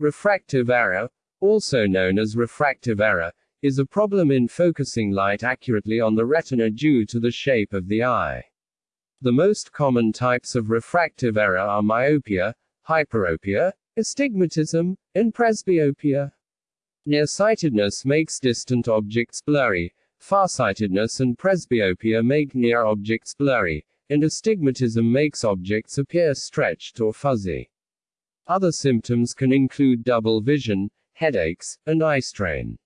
Refractive error, also known as refractive error, is a problem in focusing light accurately on the retina due to the shape of the eye. The most common types of refractive error are myopia, hyperopia, astigmatism, and presbyopia. Nearsightedness makes distant objects blurry, farsightedness and presbyopia make near objects blurry, and astigmatism makes objects appear stretched or fuzzy. Other symptoms can include double vision, headaches, and eye strain.